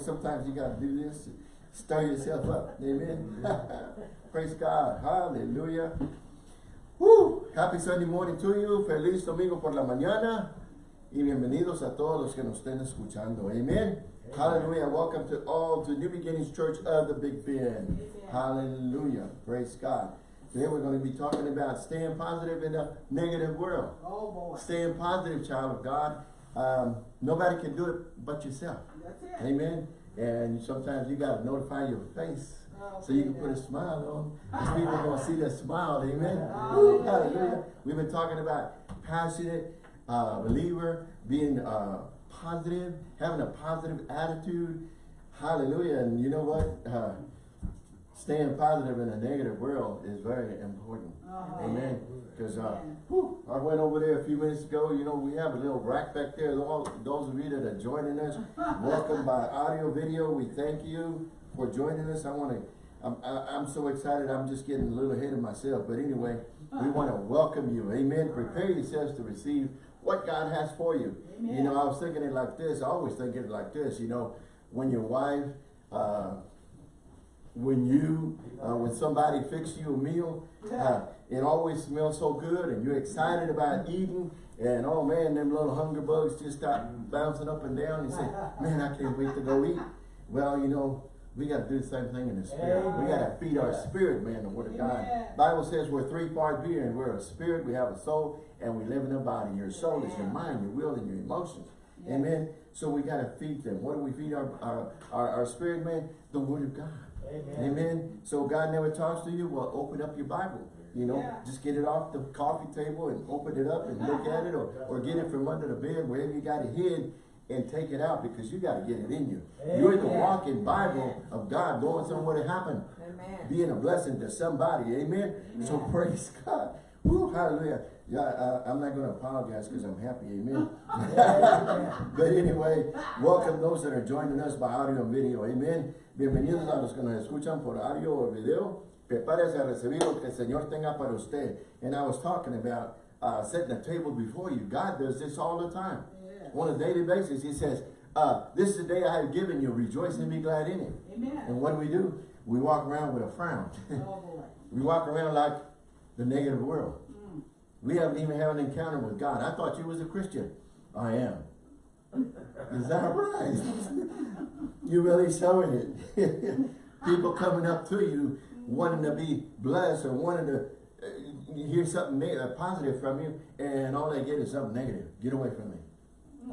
Sometimes you got to do this, stir yourself up. Amen. Praise God. Hallelujah. Woo. Happy Sunday morning to you. Feliz domingo por la mañana. Y bienvenidos a todos los que nos estén escuchando. Amen. Hallelujah. Welcome to all to New Beginnings Church of the Big Bend. Hallelujah. Praise God. Today we're going to be talking about staying positive in a negative world. Oh boy. Staying positive, child of God. Um, nobody can do it but yourself. That's it. Amen. And sometimes you got to notify your face Oh, so you can put a smile on. Because people are going to see that smile. Amen. Oh, hallelujah. We've been talking about passionate uh, believer, being uh, positive, having a positive attitude. Hallelujah. And you know what? Uh, staying positive in a negative world is very important. Uh-huh. Amen. Because uh, whew, I went over there a few minutes ago. You know, we have a little rack back there. All, those of you that are joining us, welcome by audio, video. We thank you for joining us. I want to. I'm, I- I'm so excited. I'm just getting a little ahead of myself. But anyway, we want to welcome you. Amen. Prepare yourselves to receive what God has for you. You know, I was thinking it like this. I always think it like this. You know, when your wife. Uh, when you, uh, when somebody fixes you a meal, uh, it always smells so good and you're excited about eating and oh man, them little hunger bugs just start bouncing up and down and say, man, I can't wait to go eat. Well, you know, we got to do the same thing in the spirit. We got to feed our spirit, man, the word of God. Amen. Bible says we're three part being. and We're a spirit, we have a soul, and we live in a body. Your soul is your mind, your will, and your emotions. Amen. So we got to feed them. What do we feed our, our, our, our spirit, man? The word of God. Amen. Amen. So God never talks to you. Well, open up your Bible. You know, Yeah. just get it off the coffee table and open it up and look at it, or, or get it from under the bed, wherever you got it hid, and take it out because you got to get it in you. You're the walking Bible of God, going somewhere to happen, Amen. being a blessing to somebody. Amen. So praise God. Woo, hallelujah. Yeah, uh, I'm not going to apologize because I'm happy. Amen. But anyway, welcome those that are joining us by audio and video. Amen. Bienvenidos a los que nos escuchan por audio o video. Prepárese a recibir lo que el Señor tenga para usted. And I was talking about uh, setting a table before you. God does this all the time. Yeah. On a daily basis, He says, uh, this is the day I have given you. Rejoice and be glad in it. Amen. And what do we do? We walk around with a frown. Oh we walk around like the negative world. We haven't even had an encounter with God. I thought you was a Christian. I am. Is that right? you really showing it. People coming up to you wanting to be blessed or wanting to uh, hear something uh, positive from you and all they get is something negative. Get away from me.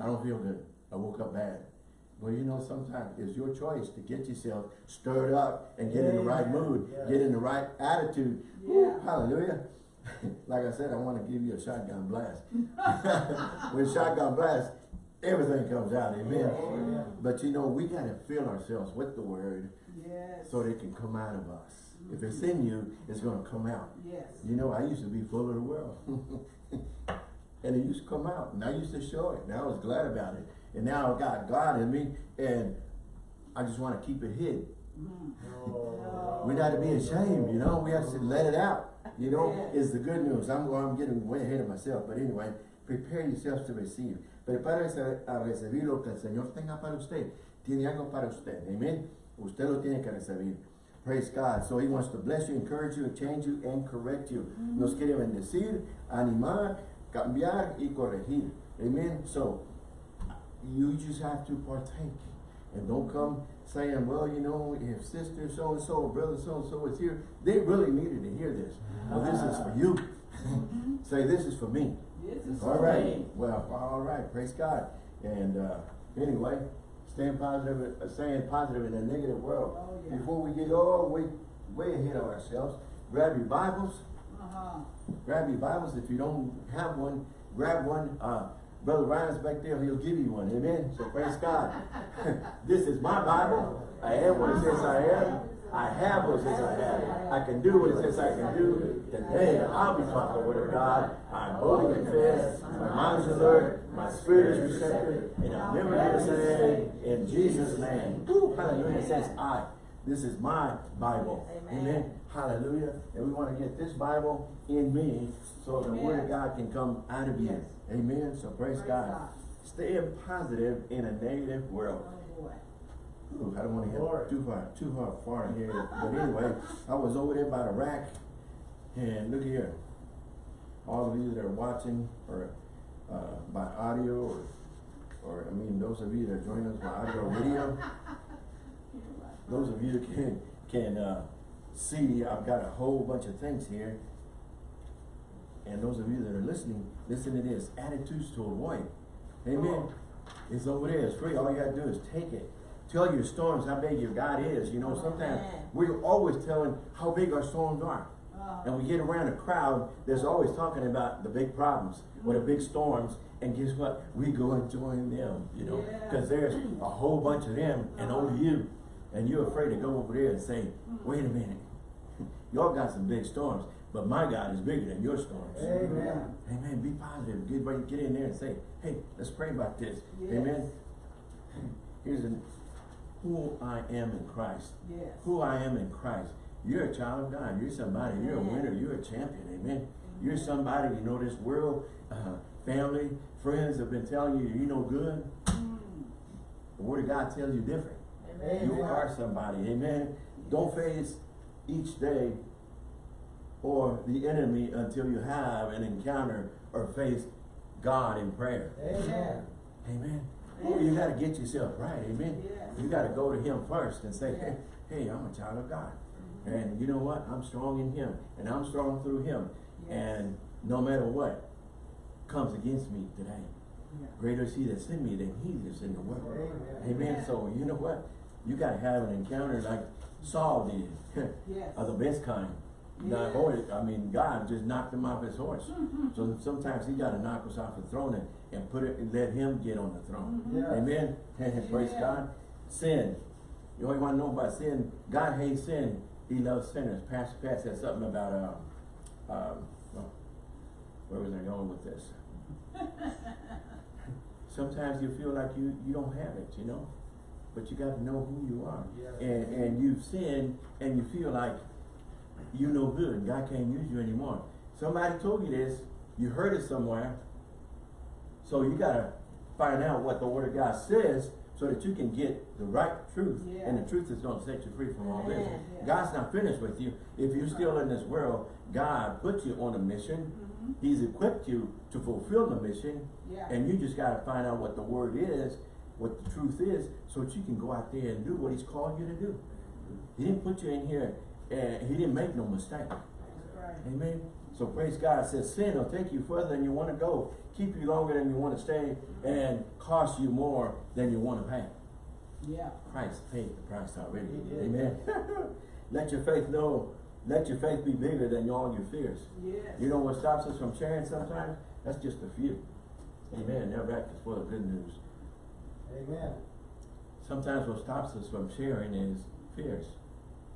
I don't feel good. I woke up bad. Well, you know, sometimes it's your choice to get yourself stirred up and get in the right mood, Yeah. get in the right attitude. Yeah. Woo, hallelujah. Like I said, I want to give you a shotgun blast. when shotgun blast, everything comes out, amen. Oh, amen. But you know, we got to fill ourselves with the word Yes. so that it can come out of us. If it's in you, it's going to come out. Yes. You know, I used to be full of the world. and it used to come out. And I used to show it. And I was glad about it. And now I got God in me. And I just want to keep it hid. Mm. We're not to be ashamed, you know. We have to let it out. You know, it's the good news. I'm, I'm getting way ahead of myself. But anyway, prepare yourselves to receive. Prepárese a recibir lo que el Señor tenga para usted. Tiene algo para usted. Amen. Usted lo tiene que recibir. Praise God. So he wants to bless you, encourage you, change you, and correct you. Nos quiere bendecir, animar, cambiar y corregir. Amen. So you just have to partake. And don't come saying, well, you know, if sister so-and-so or brother so-and-so is here, they really needed to hear this. Well, this is for you. Say, this is for me. This is All for right. me. Well, all right. Praise God. And uh, anyway, staying positive, uh, staying positive in a negative world. Oh, yeah. Before we get all way, way ahead of ourselves, grab your Bibles. Uh-huh. Grab your Bibles. If you don't have one, grab one. Uh, Brother Ryan's back there. He'll give you one. Amen. So praise God. this is my Bible. I am what it says I am. I have what it says I have. I can do what it says I can do. Today I'll be taught the word of God. I boldly confess. My mind is alert. My spirit is receptive. And I'll never be the same. In Jesus' name. Hallelujah. It says I. This is my Bible. Amen. Amen. Hallelujah. And we want to get this Bible in me so the word of God can come out of you. Yes. Amen. So praise, Praise God. God. Staying positive in a negative world. Oh boy. Ooh, I don't want to Lord. too far, too far, far here. But anyway, I was over there by the rack, and look here. All of you that are watching, or uh, by audio, or, or I mean, those of you that join us by audio or video, those of you that can can uh, see, I've got a whole bunch of things here. And those of you that are listening, listen to this: attitudes to avoid. Amen. It's over there. It's free. All you gotta do is take it. Tell your storms how big your God is. You know, sometimes we're always telling how big our storms are. Oh. And we get around a crowd that's always talking about the big problems or the big storms. And guess what? We go and join them, you know, because there's a whole bunch of them and only you. And you're afraid to go over there and say, wait a minute. Y'all got some big storms, but my God is bigger than your storms. Amen. Amen. Be positive. Get ready, get in there and say, hey, let's pray about this. Yes. Amen. Here's an, who I am in Christ. Yes. Who I am in Christ. You're a child of God. You're somebody. You're a winner. You're a champion. Amen. You're somebody, you know, this world, uh, family, friends have been telling you you're no good. Mm. The word of God tells you different. Amen. You are somebody. Amen. Don't face each day or the enemy until you have an encounter or face God in prayer. Amen. Amen. Oh, you gotta get yourself right, amen. You gotta go to him first and say, hey, I'm a child of God. Mm-hmm. And you know what? I'm strong in him. And I'm strong through him. Yes. And no matter what comes against me today, Yeah. greater is he that's in me than he that's in the world. Amen. Amen. So you know what? You gotta have an encounter like Saul did. Yes. of the best kind. Not Yeah. horse, I mean, God just knocked him off his horse. So sometimes he gotta knock us off the throne and, and put it, and let him get on the throne. Yes. Amen. Praise Yeah. God. Sin. You only wanna know about sin. God hates sin. He loves sinners. Pastor Pat said something about, uh, um, well, where was I going with this? Sometimes you feel like you, you don't have it, you know? But you gotta know who you are. And, and you've sinned and you feel like you no good God can't use you anymore. Somebody told you this, you heard it somewhere. So you gotta find out what the word of God says so that you can get the right truth. And the truth is gonna set you free from all this. Yeah. God's not finished with you. If you're still in this world, God put you on a mission. Mhm. He's equipped you to fulfill the mission. Yeah. And you just gotta find out what the word is, what the truth is, so that you can go out there and do what he's called you to do. He didn't put you in here and he didn't make no mistake. Right. Amen. So praise God. It says sin will take you further than you want to go, keep you longer than you want to stay, and cost you more than you want to pay. Yeah. Christ paid the price already. Amen. let your faith know, let your faith be bigger than all your fears. Yes. You know what stops us from sharing sometimes? That's just a few. Amen. That rack is full of good news. Amen. Sometimes what stops us from sharing is fears.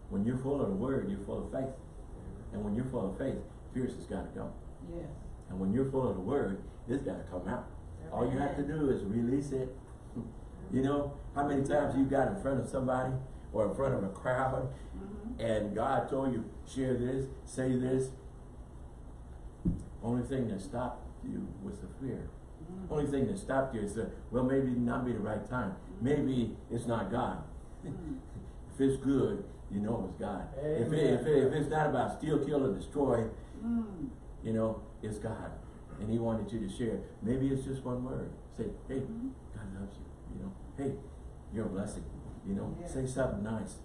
When you're full of the word, you're full of faith. And when you're full of faith, fears has got to go. Yes. And when you're full of the word, it's got to come out. All you have to do is release it. You know, how many times you got in front of somebody or in front of a crowd Mhm. and God told you, share this, say this. Only thing that stopped you was the fear. Only thing that stopped you is, that, well, maybe not be the right time. Maybe it's not God. If it's good, you know it's God. If, it, if, it, if it's not about steal, kill, or destroy, Mm. you know, it's God. And He wanted you to share. Maybe it's just one word. Say, hey, Mhm. God loves you. You know, hey, you're a blessing. You know, Yeah. say something nice.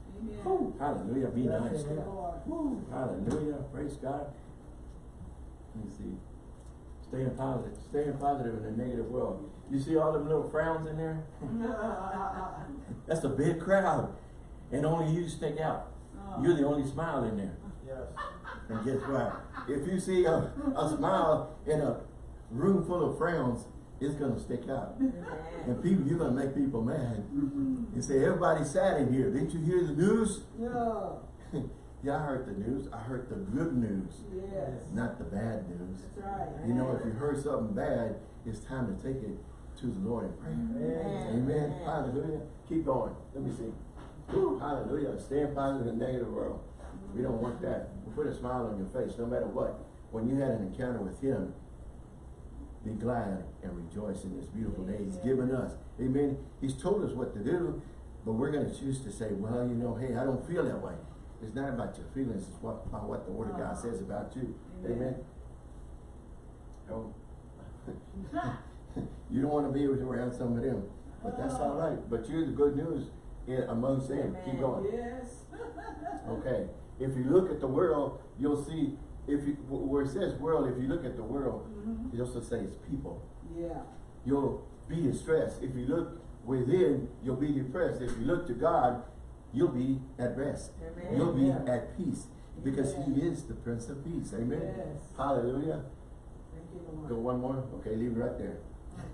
Woo, hallelujah, be Blessing, nice. yeah. Lord. Woo, hallelujah, praise God. Let me see. Staying positive, staying positive in a negative world. You see all them little frowns in there? That's a big crowd. And only you stick out. Oh. You're the only smile in there. Yes. And guess what? If you see a, a smile in a room full of frowns, it's gonna stick out. Amen. And people, you're gonna make people mad. Mhm. You say, everybody's sad in here. Didn't you hear the news? Yeah. yeah, I heard the news. I heard the good news, Yes. not the bad news. That's right. You know, if you heard something bad, it's time to take it to the Lord in prayer. Amen. Amen. Hallelujah. Keep going. Let me see. Woo, hallelujah. Staying positive in a negative world. We don't want that. We put a smile on your face no matter what. When you had an encounter with Him, be glad and rejoice in this beautiful day He's given us. Amen. He's told us what to do, But we're gonna choose to say, well, you know, hey, I don't feel that way. It's not about your feelings, it's what, about what the word of God says about you. Amen? Oh. You don't wanna be around some of them, but that's all right. But you're the good news in amongst them. Keep going. Yes. Okay, if you look at the world, you'll see, if you, where it says world, if you look at the world, Mhm. it also says people. Yeah. You'll be distressed. If you look within, you'll be depressed. If you look to God, you'll be at rest. Amen. You'll be Yeah. at peace, because He is the Prince of Peace, amen? Yes. Hallelujah. Thank you, Lord. Go one more, okay, leave it right there.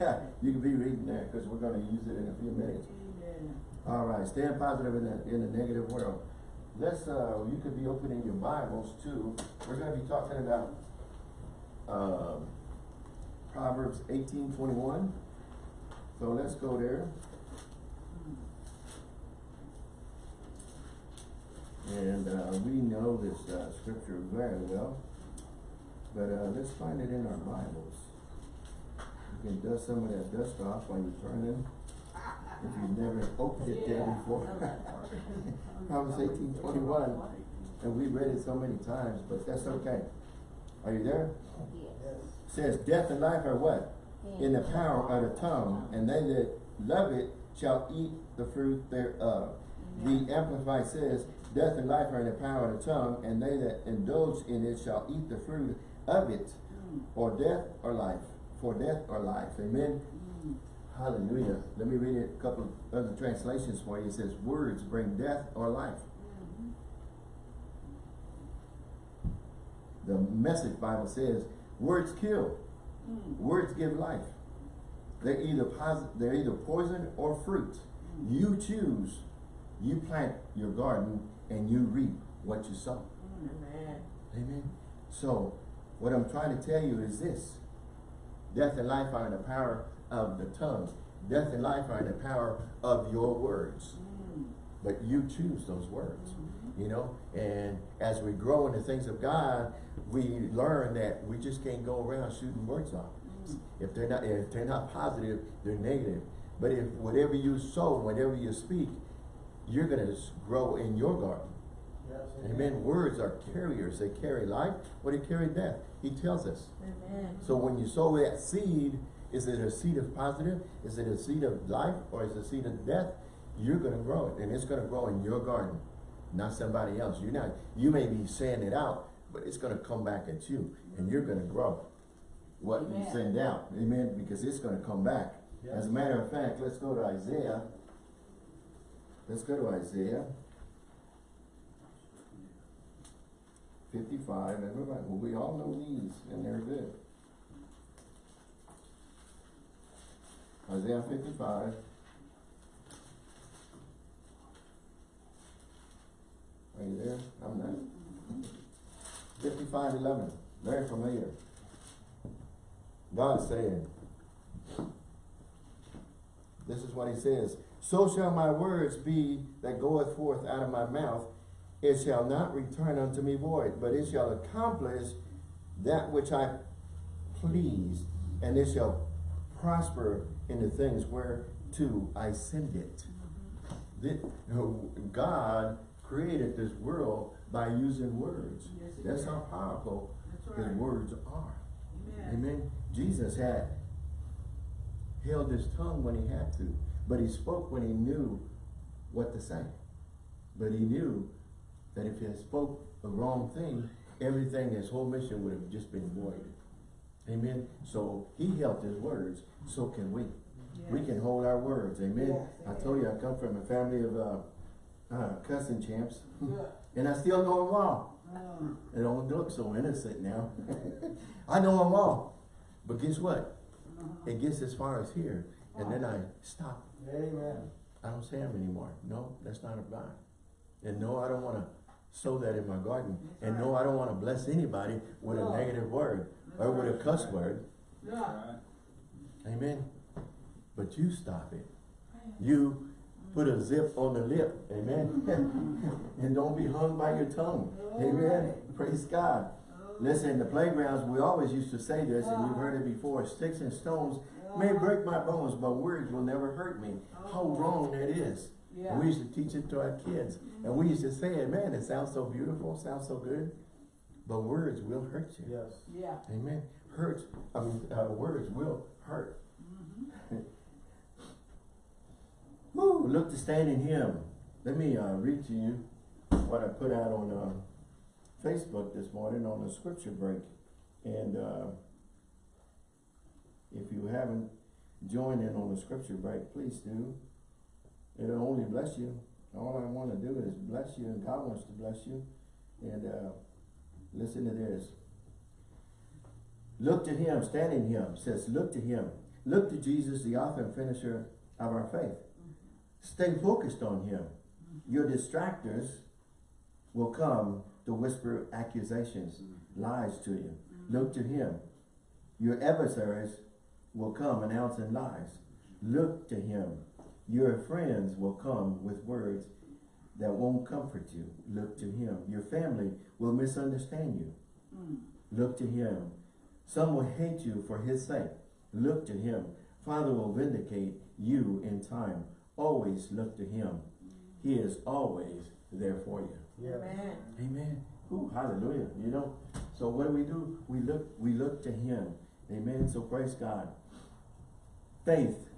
You can be reading there, because we're gonna use it in a few minutes. Amen. All right, staying positive in a, in a negative world. Let's, uh, you could be opening your Bibles too. We're gonna be talking about, um, Proverbs eighteen twenty-one. So let's go there. And, uh, we know this, uh, scripture very well. But, uh, let's find it in our Bibles. You can dust some of that dust off while you're turning. If you've never opened it there before. Proverbs eighteen twenty-one, and we read it so many times, but that's okay. Are you there? Yes. Says, death and life are what? In the power of the tongue, and they that love it shall eat the fruit thereof. The Amplified says, death and life are in the power of the tongue, and they that indulge in it shall eat the fruit of it, Mm. or death or life, for death or life. Amen. Mm. Hallelujah. Let me read a couple of other translations for you. It says, words bring death or life. Mhm. The message Bible says, words kill, Mm. words give life. They're either posi- they're either poison or fruit. You choose. You plant your garden and you reap what you sow. Mm. Amen. Amen. So, what I'm trying to tell you is this. Death and life are in the power of the tongue. Death and life are in the power of your words. Mm. But you choose those words. Mhm. You know, and as we grow in the things of God, we learn that we just can't go around shooting words off. Mm. If they're not, if they're not positive, they're negative. But if whatever you sow, whatever you speak, you're gonna grow in your garden. Yes. Amen. Words are carriers. They carry life or they carry death. He tells us. Amen. So when you sow that seed, is it a seed of positive? Is it a seed of life or is it a seed of death? You're gonna grow it and it's gonna grow in your garden, not somebody else. You're not, you may be saying it out, but it's gonna come back at you and you're gonna grow what you send out. Amen, because it's gonna come back. As a matter of fact, let's go to Isaiah. Let's go to Isaiah. Fifty-five, everybody, well, we all know these and they're good. Isaiah fifty-five. Are you there? I'm not. Fifty-five eleven, very familiar. God saying, this is what he says, So shall my words be that goeth forth out of my mouth, it shall not return unto me void, but it shall accomplish that which I please, and it shall prosper in the things whereto I send it. God created this world by using words. That's how powerful his words are. Amen. Amen. Jesus had held his tongue when he had to, but he spoke when he knew what to say. But he knew that if he had spoke the wrong thing, everything, his whole mission would have just been void. Amen. So he held his words, so can we. We can hold our words. Amen. Yes, I told you I come from a family of uh, uh, cussing champs, and I still know them all. Mm. They don't look so innocent now. I know them all. But guess what? Uh-huh. It gets as far as here. And then I stop. Amen. I don't say them anymore. No, that's not of God. And no, I don't want to sow that in my garden. And no, I don't want to bless anybody with a negative word or with a cuss word. Yeah. Amen. But you stop it. You put a zip on the lip. Amen. and don't be hung by your tongue. Amen. Praise God. Listen, the playgrounds, we always used to say this, and you've heard it before, sticks and stones may break my bones, but words will never hurt me. How wrong that is. And Yeah. we used to teach it to our kids. And we used to say it, man, it sounds so beautiful, sounds so good. But words will hurt you. Yes. Yeah. Amen. Hurt, I mean, uh, words will hurt. Mm-hmm. Woo, look to stand in him. Let me uh, read to you what I put out on uh, Facebook this morning on the scripture break. And uh, if you haven't joined in on the scripture break, please do. It'll only bless you. All I want to do is bless you, and God wants to bless you. And uh, listen to this. Look to him, stand in him, says, look to him. Look to Jesus, the author and finisher of our faith. Stay focused on him. Your distractors will come to whisper accusations, lies to you. Look to him. Your adversaries will come announcing lies. Look to him. Your friends will come with words that won't comfort you. Look to him. Your family will misunderstand you. Mm. Look to him. Some will hate you for his sake. Look to him. Father will vindicate you in time. Always look to him. He is always there for you. Yes. Amen. Amen. Ooh, hallelujah. You know, so what do we do? We look, we look to him. Amen. So praise God. Faith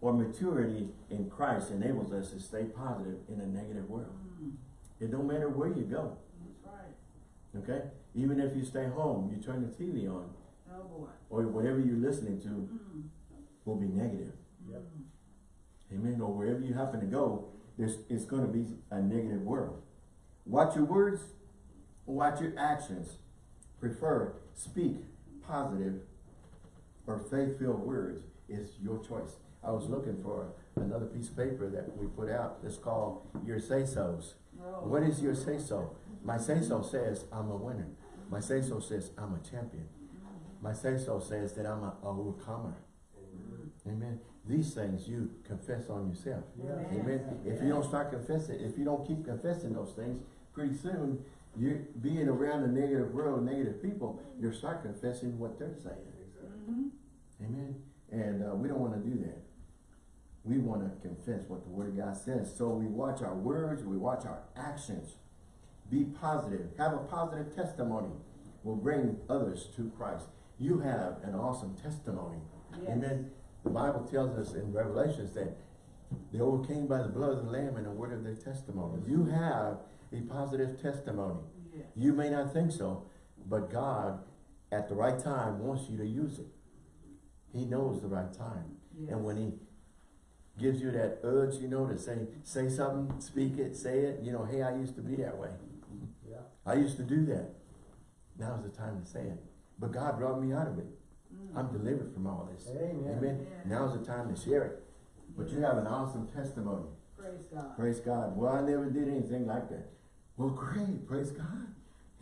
or maturity in Christ enables us to stay positive in a negative world. Mm. It don't matter where you go. That's right. Okay? Even if you stay home, you turn the TV on, Oh, boy. or whatever you're listening to Mm. will be negative. Yep. Amen. Or wherever you happen to go, there's it's going to be a negative world. Watch your words, watch your actions. Prefer speak positive or faith-filled words is your choice. I was looking for another piece of paper that we put out. It's called your say-sos. Oh. What is your say-so? My say-so says I'm a winner. My say-so says I'm a champion. My say-so says that I'm an overcomer. Amen. These things you confess on yourself. Amen. If you don't start confessing, if you don't keep confessing those things, pretty soon you being around a negative world, negative people, you'll start confessing what they're saying. Mhm. Amen. And uh, we don't want to do that. We want to confess what the Word of God says. So we watch our words, we watch our actions. Be positive. Have a positive testimony. Will bring others to Christ. You have an awesome testimony. Yes. Amen. The Bible tells us in Revelations that they overcame by the blood of the Lamb and the word of their testimony. You have a positive testimony. Yes. You may not think so, but God, at the right time, wants you to use it. He knows the right time. Yes. And when he gives you that urge, you know, to say, say something, speak it, say it, you know, hey, I used to be that way. Yeah. I used to do that. Now's the time to say it. But God brought me out of it. Mm. I'm delivered from all this. Amen. Amen. Yeah. Now's the time to share it. But you have an awesome testimony. Praise God. Praise God. Well, I never did anything like that. Well, great. Praise God.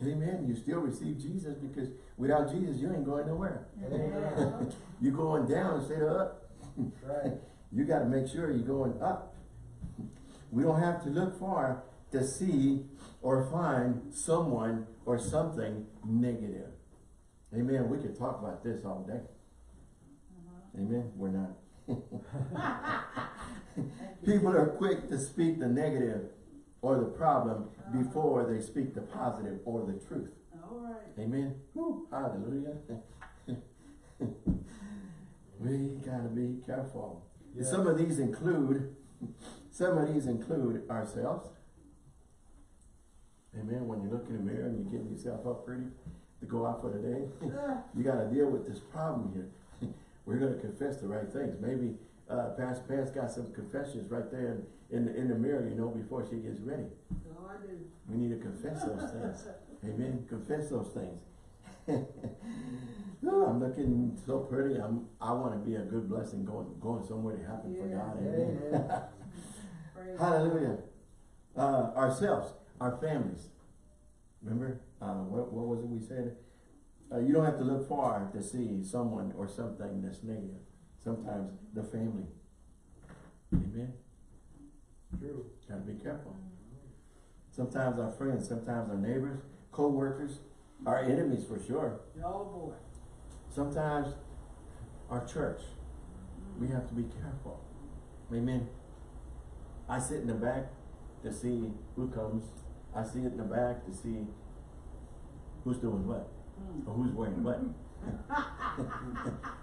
Amen. You still receive Jesus because without Jesus, you ain't going nowhere. Amen. You're going down instead of up. Right. You got to make sure you're going up. We don't have to look far to see or find someone or something negative. Amen. We could talk about this all day. Amen. We're not. People are quick to speak the negative or the problem before they speak the positive or the truth. All right. Amen. Woo, hallelujah. we gotta be careful. Yeah. Some of these include, some of these include ourselves. Amen. When you look in the mirror and you're getting yourself up pretty to go out for the day, Uh, you gotta deal with this problem here. We're gonna confess the right things. Maybe uh, Pastor Pam's got some confessions right there in, in the in the mirror, you know, before she gets ready. so I do. We need to confess those things. Amen. Confess those things. Ooh, I'm looking so pretty. I'm. I want to be a good blessing going going somewhere to happen for God. Amen. Praise Hallelujah. Uh, ourselves, our families. Remember, uh, what, what was it we said? Uh, you don't have to look far to see someone or something that's negative. Sometimes the family. Amen. True. Gotta be careful. Sometimes our friends, sometimes our neighbors, co-workers, our enemies for sure. Oh, boy. Sometimes our church. We have to be careful. Amen. I sit in the back to see who comes. I sit in the back to see who's doing what, or who's wearing what.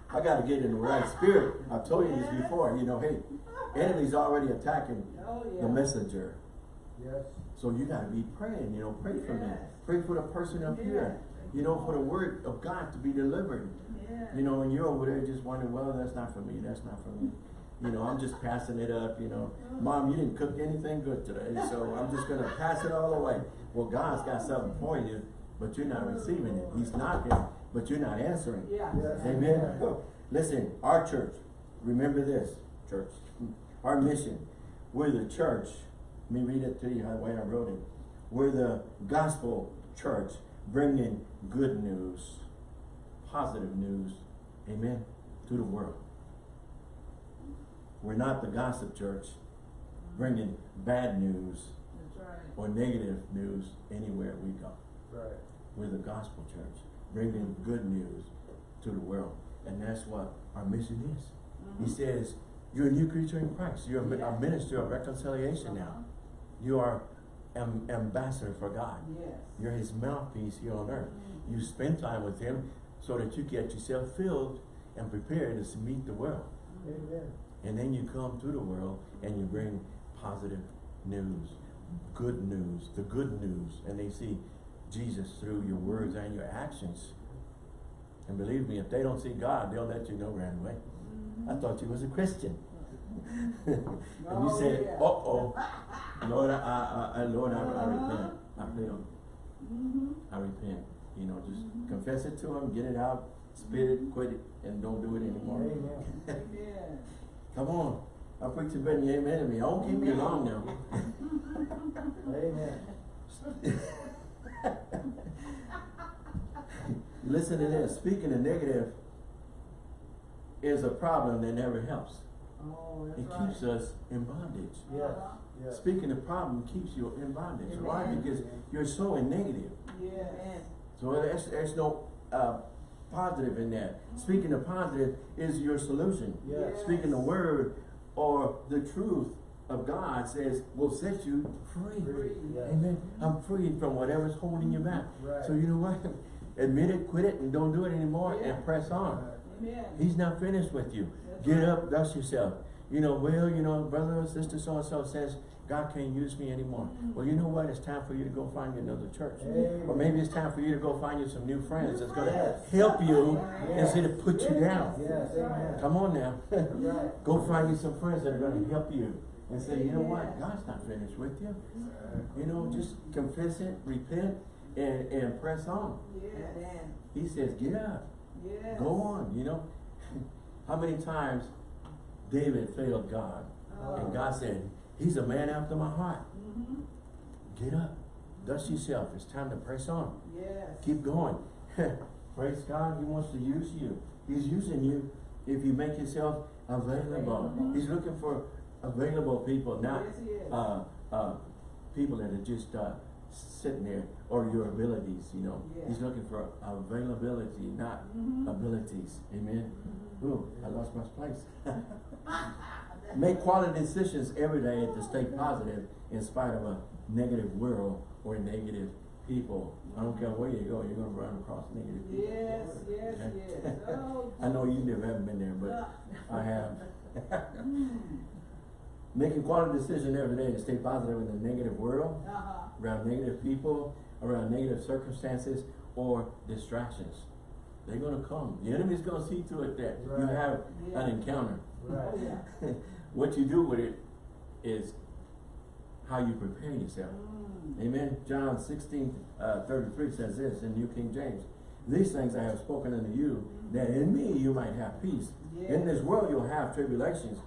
I gotta get in the right spirit. I've told you this before, you know, hey, enemy's already attacking Oh, yeah. the messenger. Yes. So you gotta be praying, you know, pray for me. Yes. Pray for the person up here. You know, for the word of God to be delivered. Yeah. You know, and you're over there just wondering, well, that's not for me, that's not for me. You know, I'm just passing it up, you know. Mom, you didn't cook anything good today, so I'm just gonna pass it all away. Well, God's got something for you, but you're not receiving it. He's knocking, but you're not answering. Yeah. Yes. Amen. Listen, our church, remember this, church, our mission, we're the church, let me read it to you the way I wrote it. We're the gospel church, bringing good news, positive news, amen, to the world. We're not the gossip church, bringing bad news That's right. or negative news anywhere we go. Right. We're the gospel church, bringing good news to the world. And that's what our mission is. He Mhm. says, you're a new creature in Christ. You're a a Yeah. minister of reconciliation Uh-huh. now. You are an ambassador for God. Yes. You're his mouthpiece here on earth. Mhm. You spend time with him so that you get yourself filled and prepared to meet the world. Amen. And then you come to the world and you bring positive news, good news, the good news. And they see Jesus through your words and your actions. And believe me, if they don't see God, they'll let you know right away. Mhm. I thought you was a Christian. and you Oh, said, yeah. uh-oh, Lord, I, I, I, Lord, I, I repent. I failed. Mhm. I repent. You know, just confess it to him, get it out, spit it, quit it, and don't do it anymore. Amen. Come on. I preach and you amen to me. I won't keep you long now. Amen. Listen to this. Speaking the negative is a problem that never helps. Oh, that's It right. keeps us in bondage. Yes. Yes. Speaking the problem keeps you in bondage. Why? Because you're so in negative. Yes. So there's, there's no uh, positive in that. Speaking the positive is your solution. Yes. Speaking the word or the truth of God says will set you free. Free, yes. Amen. I'm freed from whatever's holding you back. Mm-hmm. Right. So you know what? Admit it, quit it, and don't do it anymore Yeah. and press on. Amen. He's not finished with you. That's Get right. up, dust yourself. You know, well, you know, brother or sister so-and-so says, God can't use me anymore. Mm-hmm. Well, you know what? It's time for you to go find you another church. Amen. Or maybe it's time for you to go find you some new friends that's going to Yes. help you Yes. instead of put you down. Yes. Come on now. Go find you some friends that are going to help you and say, you know what? God's not finished with you. You know, just confess it, repent, and, and press on. Yes. He says, get up. Yes. Go on, you know. How many times David failed God? Oh. And God said, he's a man after my heart. Mhm. Get up. Dust yourself. It's time to press on. Yes. Keep going. Praise God. He wants to use you. He's using you if you make yourself available. Available. He's looking for available people, not Yes, he is. uh, uh, people that are just uh, sitting there or your abilities, you know. Yeah. He's looking for availability, not Mhm. abilities. Amen. Mhm. Ooh, I lost my place. Make quality decisions every day to stay positive in spite of a negative world or negative people. I don't care where you go, you're gonna run across negative people. Yes, yes, yes. Oh, I know you never haven't been there, but I have. Mm. Making quality decisions every day to stay positive in the negative world, Uh-huh. around negative people, around negative circumstances, or distractions. They're gonna come. The enemy's gonna see to it that you have Yeah. an encounter. Oh, Right. yeah. what you do with it is how you prepare yourself. Mm. Amen. John 16, uh, 33 says this in New King James. These things I have spoken unto you, that in me you might have peace. In this world you'll have tribulations.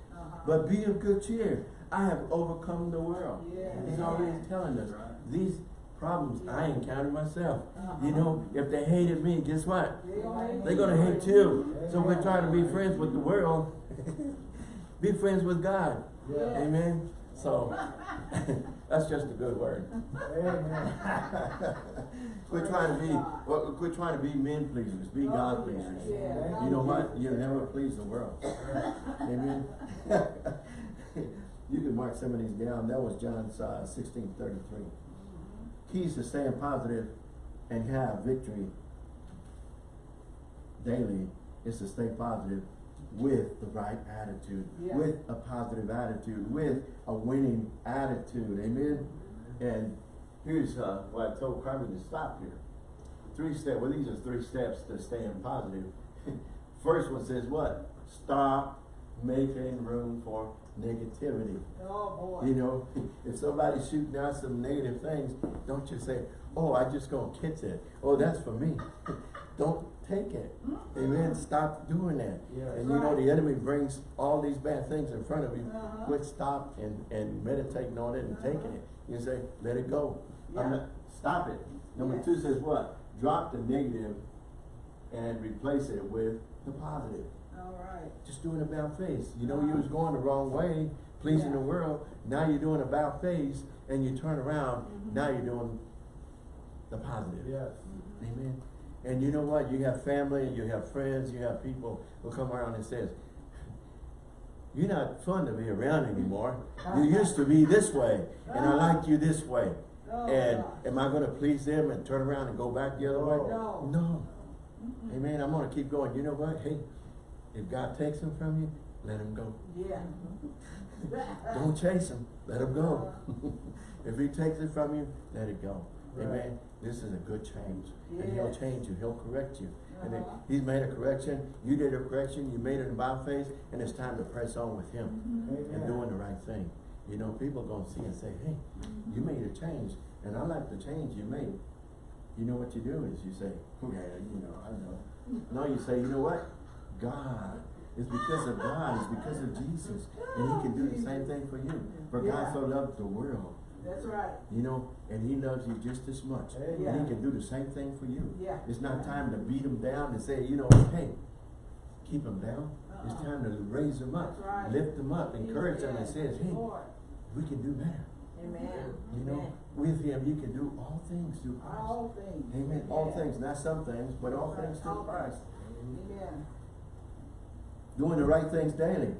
But be of good cheer. I have overcome the world. Yes. He's already telling us these problems I encountered myself. Uh-huh. You know, if they hated me, guess what? Yeah. They're gonna hate you. So we're trying to be friends with the world. be friends with God. Yeah. Amen. So that's just a good word. Quit trying to be well, quit trying to be men pleasers, be God Oh, pleasers. You know what? You'll never please the world. Amen. You can mark some of these down. That was John uh, sixteen thirty-three. Keys to staying positive and have victory daily is to stay positive with the right attitude, Yeah. with a positive attitude, with a winning attitude. Amen. And here's uh, what I told Carmen to stop here. Three steps. Well, these are three steps to staying positive. First one says what? Stop making room for negativity. Oh, boy. You know, if somebody's shooting out some negative things, don't you say, oh, I just gonna catch it. Oh, that's for me. don't take it. Amen. Stop doing that. Yes. And you know, the enemy brings all these bad things in front of you. Uh-huh. Quit, stop, and, and meditating on it and taking it. You say, let it go. I'm Yeah. not, stop it. Number Yeah. two says what? Drop the negative and replace it with the positive All right. just doing a about face. You know, you was going the wrong way, pleasing the world. Now you're doing a about face, and you turn around. Mhm. Now you're doing the positive. Yes. Amen. And you know what? You have family, you have friends, you have people who come around and says, "You're not fun to be around anymore. You used to be this way, and I like you this way." Oh, and am I going to please them and turn around and go back the other way? Oh, no. No. Amen. I'm going to keep going. You know what? Hey, if God takes them from you, let him go. Yeah. Don't chase him. Let him go. Uh-huh. if he takes it from you, let it go. Right. Amen. This is a good change. And he'll change you. He'll correct you. And if Uh-huh. he's made a correction, you did a correction, you made it in about face, and it's time to press on with him Mhm. and doing the right thing. You know, people are gonna see and say, hey, you made a change, and I like the change you made. You know what you do is you say, okay, you know, I know. No, you say, you know what? God. It's because of God, it's because of Jesus. And he can do the same thing for you. For God so loved the world, That's right. you know, and he loves you just as much. And he can do the same thing for you. Yeah. It's not time to beat him down and say, you know, hey, keep him down. It's Uh-uh. time to raise him up, right. lift him up, encourage him, and says, hey, Lord. we can do better. Amen. You know, Amen. with him you can do all things through Christ. All things. Amen. All things, not some things, but all things through All Christ. Amen. Doing the right things daily.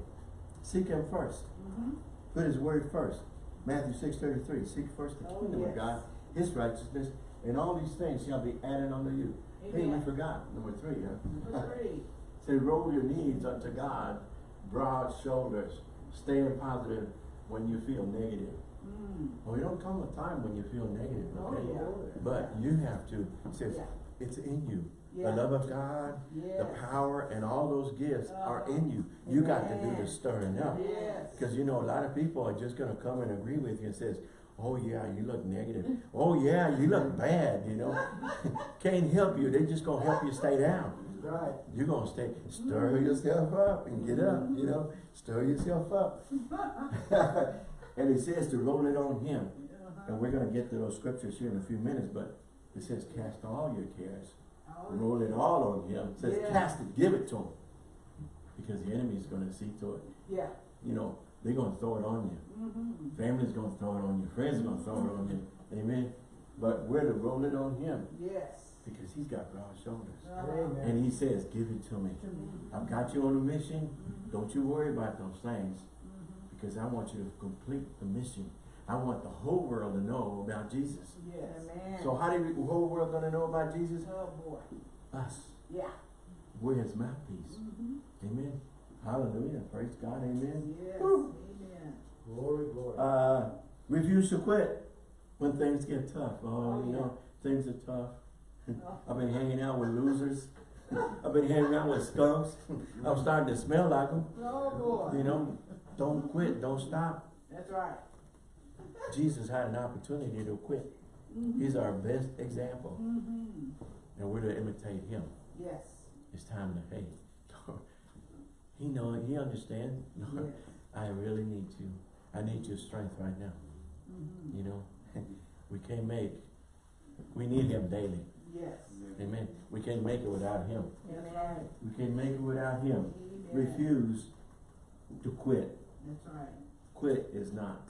Seek him first. Mm-hmm. Put his word first. Matthew six thirty three. Seek first the Oh, kingdom yes. of God, his righteousness, and all these things shall be added unto you. Hey, we Amen. forgot. Number three, huh? Number three. Say, roll your knees unto God, broad shoulders, staying positive when you feel negative. Mm. Well, it don't come a time when you feel negative, Oh, okay? yeah. But you have to, it says, Yeah. it's in you. Yeah. The love of God, the power, and all those gifts are Uh-huh. in you. You got to do the stirring up. Yes. Because you know, a lot of people are just gonna come and agree with you and says, oh yeah, you look negative. Oh yeah, you look bad, you know. Can't help you, they just gonna help you stay down. Right. You're gonna stay, stir yourself up and get up, you know, stir yourself up. And it says to roll it on him. Uh-huh. And we're gonna get to those scriptures here in a few minutes, but it says cast all your cares. Roll it all on him. It says Yeah. cast it, give it to him. Because the enemy's gonna see to it. Yeah. You know, they're gonna throw it on you. Mm-hmm. Family's gonna throw it on you. Friends are gonna throw it on you. Amen. But we're to roll it on him Yes. because he's got broad shoulders. Amen. And he says, give it to me. I've got you on a mission. Mhm. Don't you worry about those things Mhm. because I want you to complete the mission. I want the whole world to know about Jesus. Yes. Amen. So how do the whole world gonna know about Jesus? Oh, boy. Us. Yeah. We're his mouthpiece. Mhm. Amen. Hallelujah. Praise God. Amen. Yes. Woo. Amen. Glory, glory. Uh, refuse to quit when things get tough. Oh, Oh, you yeah. know, things are tough. Oh. I've been hanging out with losers. I've been hanging out with skunks. I'm starting to smell like them. Oh, boy. You know, don't quit. Don't stop. That's right. Jesus had an opportunity to quit. Mhm. He's our best example. Mhm. And we're to imitate him. Yes. It's time to, hey, he know, he understand. Yes. I really need you. I need your strength right now. Mhm. You know, we can't make, we need him daily. Yes. Amen. We can't make it without him. That's right. We can't make it without him. Amen. Refuse to quit. That's right. Quit is not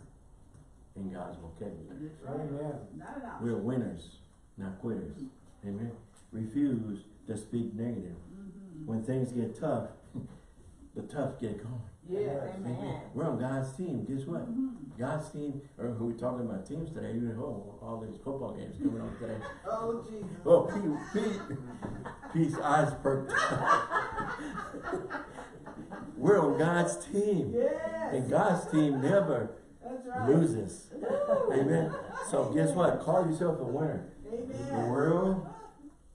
in God's vocabulary. Amen. Not at all. We're winners, not quitters. Amen. Refuse to speak negative. Mhm. When things get tough, the tough get going. Yes, Yes. amen. We're on God's team. Guess what? God's team, or who we talking about teams today, you know, oh, all these football games coming on today. Oh, Jesus. Oh, Pete, Pete, Pete's eyes perked. We're on God's team. Yes. And God's team never right. loses. Amen. So guess what? Call yourself a winner. The Amen. world,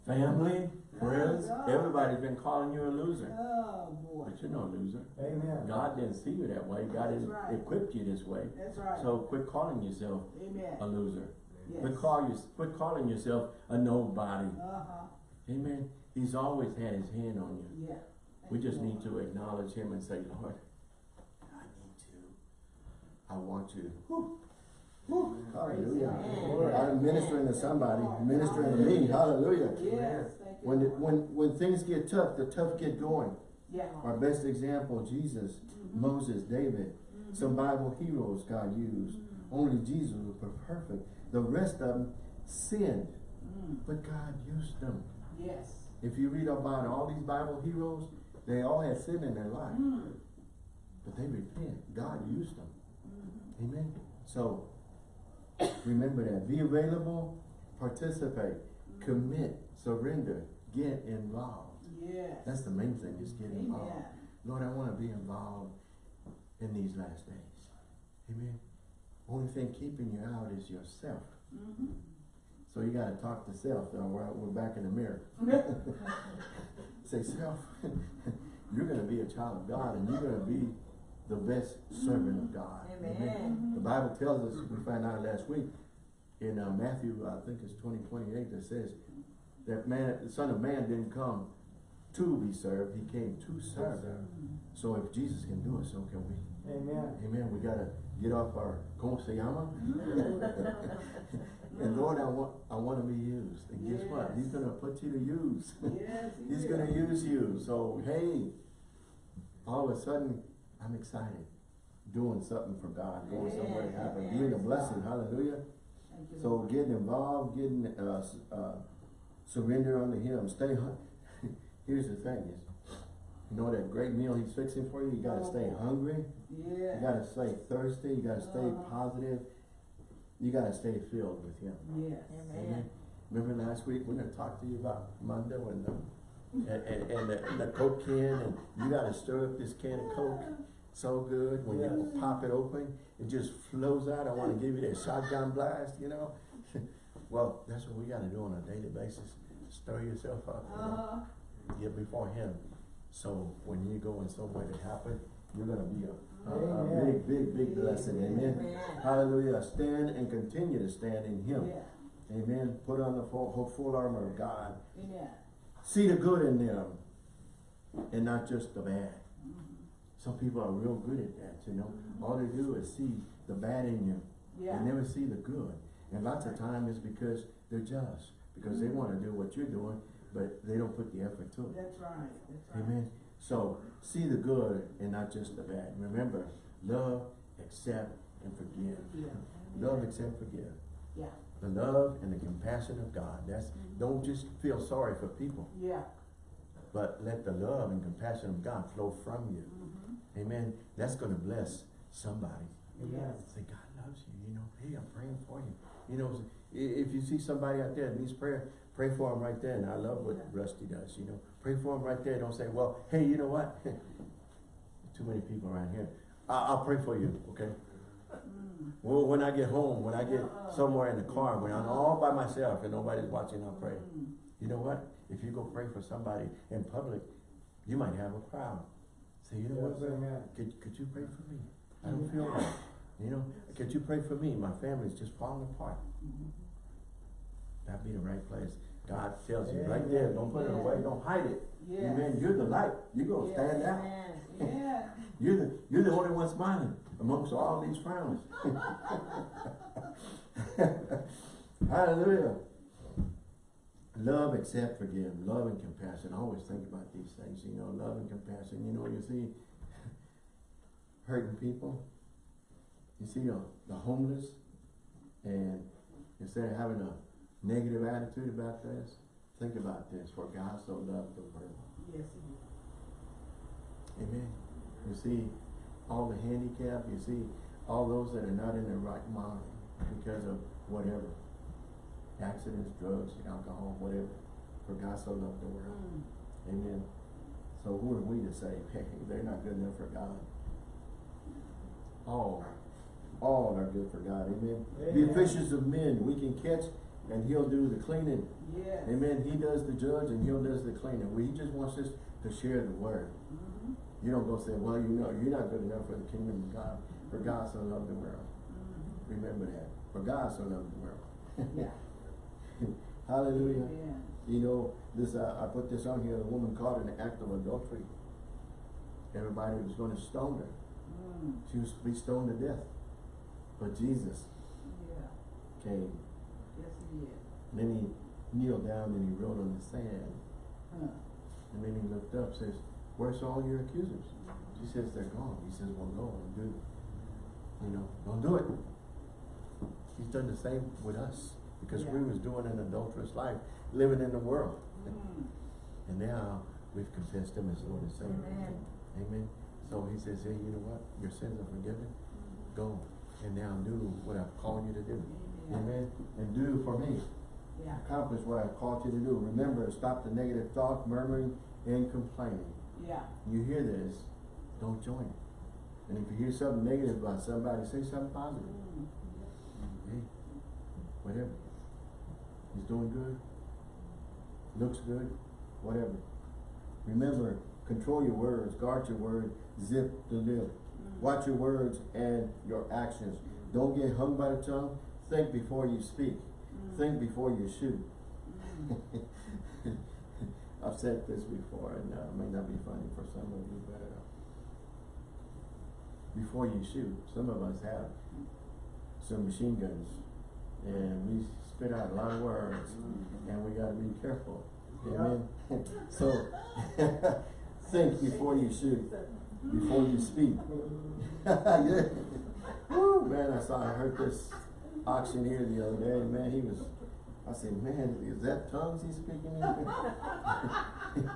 family, friends, everybody's been calling you a loser. Oh, boy. But you're no loser. Amen. God didn't see you that way. God didn't right. equip you this way. That's right. So quit calling yourself a loser. Yes. Quit, call you, quit calling yourself a nobody. Uh-huh. Amen. He's always had his hand on you. Yeah. We just need to acknowledge him and say, Lord, I need to. I want you. Whew. Whew. Hallelujah. I'm ministering to somebody, ministering to me. Hallelujah. Yes. When, when, when things get tough, the tough get going. Yeah. Our best example, Jesus, Mm-hmm. Moses, David, some Bible heroes God used. Mm-hmm. Only Jesus was perfect. The rest of them sinned, Mm. but God used them. Yes. If you read about all these Bible heroes, they all had sin in their life, Mm. but they repent. God used them. Amen. So remember that. Be available, participate, commit, surrender, get involved. Yes. That's the main thing, is get involved. Amen. Lord, I want to be involved in these last days. Amen. Only thing keeping you out is yourself. Mhm. So you got to talk to self. We're, we're back in the mirror. Say, self, you're going to be a child of God and you're going to be the best servant of mm-hmm. God. Amen. Mm-hmm. The Bible tells us, we found out last week, in uh, Matthew, I think it's 20, 28, that says that man, the Son of Man didn't come to be served, he came to serve. So if Jesus can do it, so can we. Amen. Amen. We gotta get off our como se llama. Mm-hmm. and Lord, I want I want to be used. And guess what? He's gonna put you to use. Yes, he He's gonna use you. So hey, all of a sudden, I'm excited. Doing something for God, going somewhere to Amen. happen, Amen. being a blessing. Hallelujah. Thank you, So Lord. getting involved, getting uh, s- uh, surrender unto Him. Stay. hungry. Here's the thing: is you know that great meal He's fixing for you. You gotta stay Oh. hungry. Yeah. You gotta stay thirsty. You gotta stay Uh-huh. positive. You gotta stay filled with Him. Yes. Amen. Remember last week when I talked to you about Mondo and the and, and, and the, and the Coke can, and you gotta stir up this can of Coke so good when you pop it open, it just flows out. I want to give you that shotgun blast, you know. well, that's what we gotta do on a daily basis. Stir yourself up. you know. Uh-huh. get before him. So when you go in somewhere to happen, you're gonna be a, a, a big, big, big blessing. Amen. Amen. Hallelujah. Stand and continue to stand in him. Yeah. Amen. Put on the full, full armor of God. Amen. See the good in them and not just the bad. Some people are real good at that, you know. Mm-hmm. All they do is see the bad in you. Yeah. They never see the good. And lots of time is because they're jealous. Because they mm-hmm. wanna do what you're doing, but they don't put the effort to it. That's right. That's right. Amen. So see the good and not just the bad. Remember, love, accept, and forgive. Yeah. Love, accept, forgive. Yeah. The love and the compassion of God. That's mm-hmm. don't just feel sorry for people, Yeah. but let the love and compassion of God flow from you. Mhm. Amen. That's gonna bless somebody. Yes. Say, God loves you, you know, hey, I'm praying for you. You know, if you see somebody out there that needs prayer, pray for them right there. And I love what Yeah. Rusty does, you know. Pray for them right there. Don't say, well, hey, you know what? Too many people around here. I I'll pray for you, okay? Mm. Well, when I get home, when I get Uh-uh. somewhere in the car, when I'm all by myself and nobody's watching, I'll pray. Mm. You know what? If you go pray for somebody in public, you might have a crowd. Say, you know what? Could, could you pray for me? I don't feel right. You know, could you pray for me? My family's just falling apart. Mhm. That'd be the right place. God tells you right there, don't put it away, don't hide it. Yes. Amen. You're the light. You're gonna stand out. Yeah. You're the you're the only one smiling amongst all these frowns. Hallelujah. Love, accept, forgive. Love and compassion. I always think about these things, you know, love and compassion. You know, you see hurting people. You see the, the homeless. And instead of having a negative attitude about this, think about this. For God so loved the world. Yes, he Amen. You see, all the handicapped, you see all those that are not in their right mind because of whatever. Accidents, drugs, alcohol, whatever. For God so loved the world. Mm. Amen. So who are we to say, hey, they're not good enough for God? All, all are good for God, amen. Be Amen. fishers of men, we can catch and he'll do the cleaning. Yes. Amen, he does the judge and he'll does the cleaning. We, he just wants us to share the word. Mhm. You don't go say, well, you know, you're not good enough for the kingdom of God. For God so loved the world. Mhm. Remember that. For God so loved the world. Yeah. Hallelujah. Amen. You know, this, uh, I put this on here, a woman caught in the act of adultery. Everybody was gonna stone her. Mm. She was to be stoned to death. But Jesus Yeah. came. Yes, he is. And then he kneeled down and he wrote on the sand. Huh. And then he looked up, says, where's all your accusers? She says, they're gone. He says, well, go and do, it. you know, don't do it. He's done the same with us. Because we was doing an adulterous life, living in the world. Mm. And now we've confessed him as Lord and Savior. Amen. Amen. So he says, hey, you know what? Your sins are forgiven. Go and now do what I've called you to do. Amen. Amen. And do for me. Yeah. Accomplish what I've called you to do. Remember, stop the negative thought, murmuring, and complaining. Yeah. You hear this, don't join. And if you hear something negative about somebody, say something positive. Mm. Hey, whatever. He's doing good. Looks good. Whatever. Remember, control your words, guard your word, zip the lip. Mm. Watch your words and your actions. Don't get hung by the tongue. Think before you speak. Mm. Think before you shoot. Mm. I've said this before, and uh, it may not be funny for some of you, but uh, before you shoot, some of us have some machine guns, and we spit out a lot of words, and we gotta be careful. Amen. so think before you shoot, before you speak. yeah. Woo, man, I saw, I heard this auctioneer the other day, man, he was, I said, man, is that tongues he's speaking in?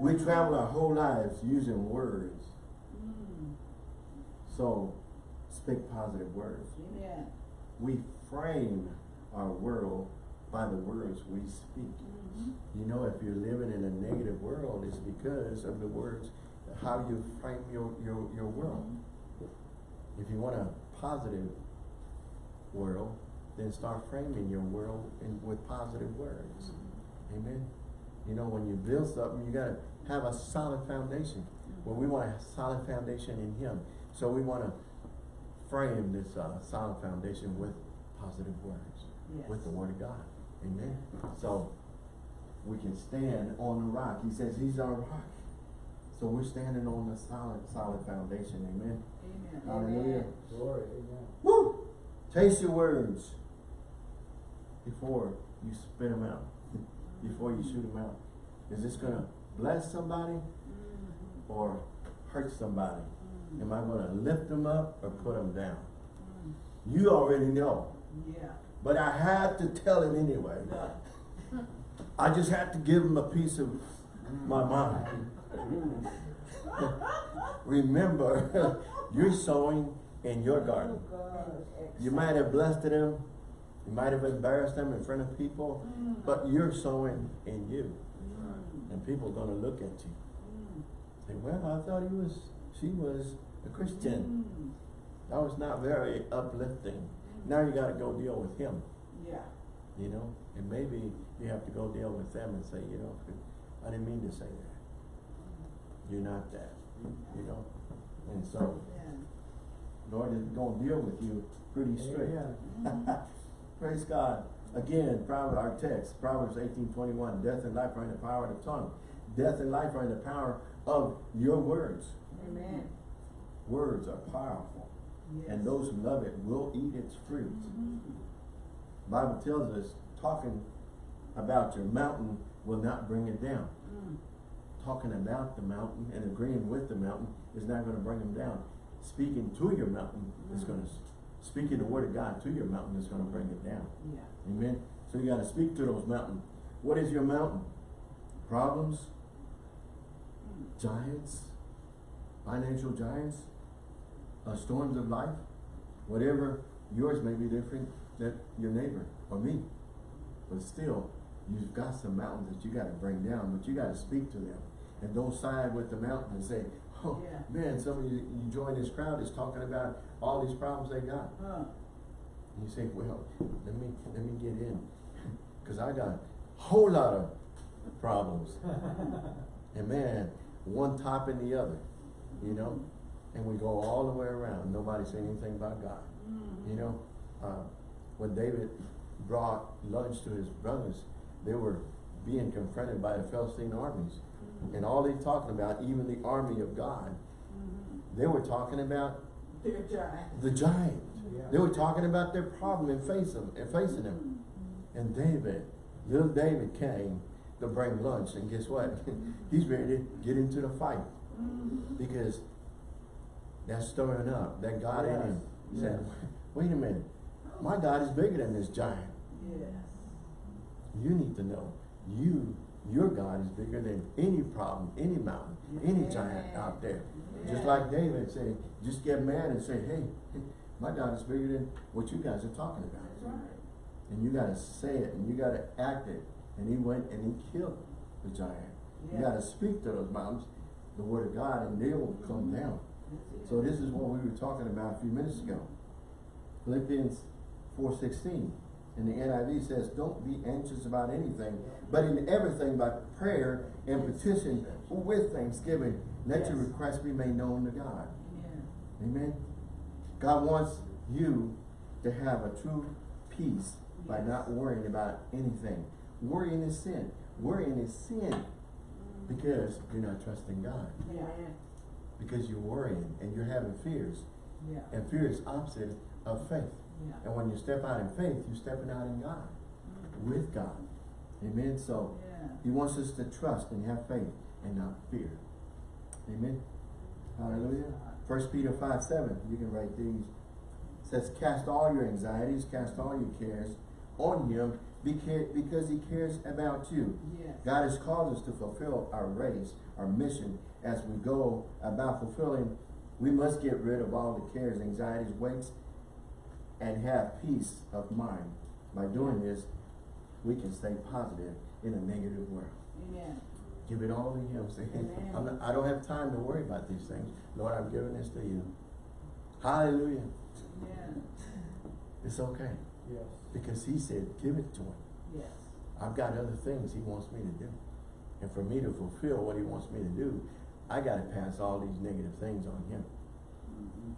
we travel our whole lives using words, Mm. so speak positive words. Amen. We frame our world by the words we speak. Mhm. You know, if you're living in a negative world, it's because of the words, how you frame your, your, your world. If you want a positive world, then start framing your world in, with positive words. Amen. You know, when you build something, you gotta have a solid foundation. Well, we want a solid foundation in Him. So we wanna frame this, uh, solid foundation with positive words, Yes. with the Word of God. Amen. So we can stand on the rock. He says He's our rock. So we're standing on a solid, solid foundation. Amen. Amen. Hallelujah. Glory, amen. Woo! Taste your words before you spit them out, before you shoot them out. Is this gonna bless somebody Mhm. or hurt somebody? Am I gonna lift them up or put them down? Mm. You already know, Yeah. but I had to tell him anyway. Yeah. I just had to give him a piece of my mind. Remember, you're sowing in your garden. Oh, You might have blessed him. you might have embarrassed them in front of people, Mm. but you're sowing in you. Mm. And people are gonna look at you. Mm. Say, well, I thought he was, she was a Christian. That was not very uplifting. Now you gotta go deal with him, Yeah. you know? And maybe you have to go deal with them and say, you know, I didn't mean to say that. You're not that, you know? And so, Lord is gonna deal with you pretty straight. Amen. Mhm. Praise God. Again, Proverbs, our text, Proverbs eighteen twenty-one, death and life are in the power of the tongue. Death and life are in the power of your words. Amen. Words are powerful, Yes. and those who love it will eat its fruit. Mhm. Bible tells us, talking about your mountain will not bring it down. Mm. Talking about the mountain and agreeing with the mountain is not gonna bring them down. Speaking to your mountain is Mm. gonna, speaking the word of God to your mountain is gonna bring it down. Yeah. Amen. So you gotta speak to those mountains. What is your mountain? Problems? Mm. Giants? financial giants, uh, storms of life, whatever, yours may be different than your neighbor or me. But still, you've got some mountains that you gotta bring down, but you gotta speak to them. And don't side with the mountain and say, oh, Yeah. man, some of you, you join this crowd is talking about all these problems they got. Huh. And you say, well, let me, let me get in, cause I got a whole lot of problems. And man, one topping the other, you know? And we go all the way around, nobody say anything about God. Mm. You know, uh, when David brought lunch to his brothers, they were being confronted by the Philistine armies. Mm. And all they talking about, even the army of God, mm-hmm. they were talking about Dear giant. the giant. Yeah. They were talking about their problem and face them, and facing them. Mm-hmm. And David, little David came to bring lunch, and guess what? Mm-hmm. He's ready to get into the fight. Because that's stirring up, that God in him. Yes. Said, wait a minute, my God is bigger than this giant. Yes. You need to know, you, your God is bigger than any problem, any mountain, any giant out there. Just like David said, just get mad and say, hey, my God is bigger than what you guys are talking about. Right. And you gotta say it, and you gotta act it. And he went and he killed the giant. You gotta speak to those mountains, the word of God, and they will come down. So this is what we were talking about a few minutes ago. Philippians four sixteen. And the NIV says, don't be anxious about anything, but in everything by prayer and petition with thanksgiving, let your requests be made known to God. Amen. Amen. God wants you to have a true peace by not worrying about anything. Worrying is sin. Worrying is sin mm. because you're not trusting God. Yeah. Because you're worrying and you're having fears. Yeah. And fear is opposite of faith. Yeah. And when you step out in faith, you're stepping out in God, mm. with God. Amen. So Yeah. he wants us to trust and have faith and not fear. Amen. Hallelujah. First Peter five seven. You can write these. It says, cast all your anxieties, cast all your cares on him because he cares about you. Yes. God has called us to fulfill our race, our mission. As we go about fulfilling, we must get rid of all the cares, anxieties, weights, and have peace of mind. By doing this, we can stay positive in a negative world. Amen. Give it all to Him. Say, Amen. I'm not, I don't have time to worry about these things. Lord, I'm giving this to you. Hallelujah. Amen. It's okay. Yes. Because He said, give it to Him. Yes. I've got other things He wants me to do. And for me to fulfill what He wants me to do, I got to pass all these negative things on Him. Mhm.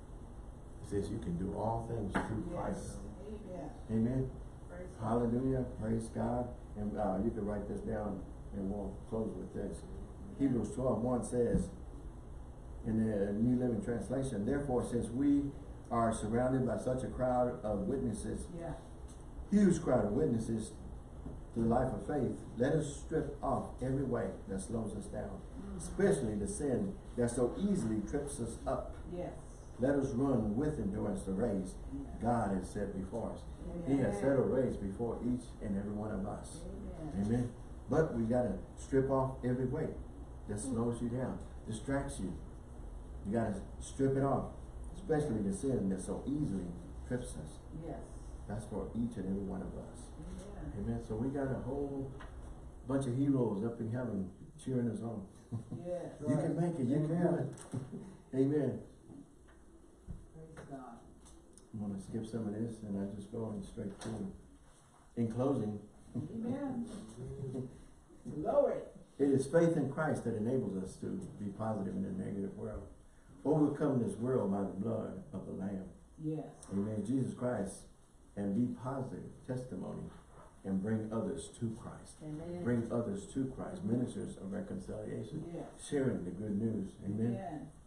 He says, you can do all things through Christ. Amen. Amen. Praise God. Hallelujah. Praise God. And uh, you can write this down and we'll close with this. Hebrews 12, 1 says, in the New Living Translation, therefore, since we are surrounded by such a crowd of witnesses, Yeah. Huge crowd of witnesses to the life of faith, let us strip off every weight that slows us down, especially the sin that so easily trips us up. Yes. Let us run with endurance the race. God has set before us. He has set a race before each and every one of us. Amen. Amen. But we gotta strip off every weight that slows you down, distracts you. You gotta strip it off, especially the sin that so easily trips us. Yes. That's for each and every one of us. Amen. Amen. So we got a whole bunch of heroes up in heaven cheering us on. Yes. You can make it. You can do Amen. it. Amen. Praise God. I'm gonna skip some of this and I just go in straight through. In closing, Amen. Glory. It is faith in Christ that enables us to be positive in a negative world. Overcome this world by the blood of the Lamb. Yes. Amen. Jesus Christ. And be positive testimony and bring others to Christ. Amen. Bring others to Christ. Ministers of reconciliation. Sharing the good news. Amen.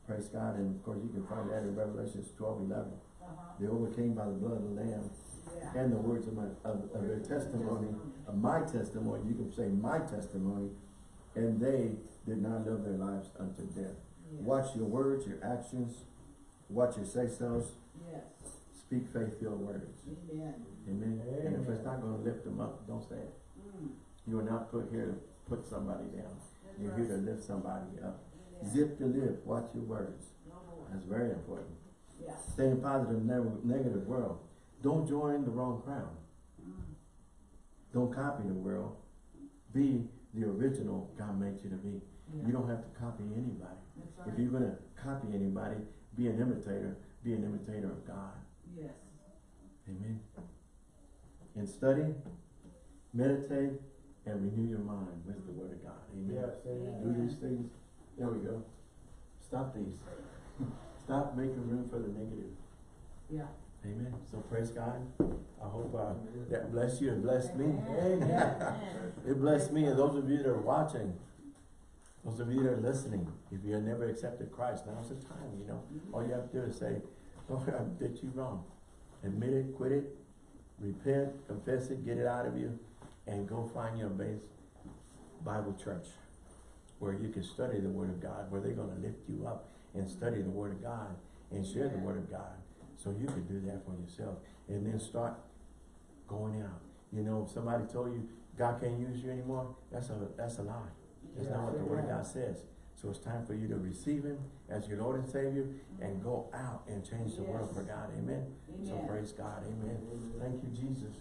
Praise God. And of course you can find that in Revelations 12, 11. Uh-huh. They overcame by the blood of the Lamb Yeah. and the words of my of, of their testimony, of my testimony, you can say my testimony, and they did not love their lives unto death. Watch your words, your actions, watch your say-sos. Speak faith-filled words. Amen. Amen. And if it's not gonna lift them up, don't say it. Mm. You are not put here to put somebody down. That's You're right. here to lift somebody up. Yeah. Zip your lip, watch your words. No. That's very important. Yeah. Stay in positive, never negative world. Don't join the wrong crowd. Mm. Don't copy the world. Be the original God made you to be. Yeah. You don't have to copy anybody. That's If you're gonna copy anybody, be an imitator. Be an imitator of God. Yes. Amen. And study, meditate, and renew your mind with the word of God. Amen. Yes, amen. Do these things. There we go. Stop these. Stop making room for the negative. Yeah. Amen. So praise God. I hope uh, that bless you and bless me. Amen. It blessed me and those of you that are watching, those of you that are listening, if you have never accepted Christ, now's the time, you know. All you have to do is say, Lord, I did you wrong. Admit it, quit it, repent, confess it, get it out of you, and go find your base Bible church where you can study the Word of God, where they're gonna lift you up and study the Word of God and share the Word of God. So you can do that for yourself and then start going out. You know, if somebody told you God can't use you anymore, that's a, that's a lie. That's not what the Word of God says. So it's time for you to receive Him as your Lord and Savior and go out and change the world for God. Amen. So praise God. Amen. Thank you, Jesus.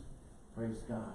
Praise God.